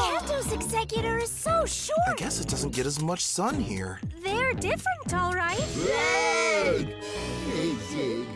Kato's executor is so short. I guess it doesn't get as much sun here. They're different, all right. Yay!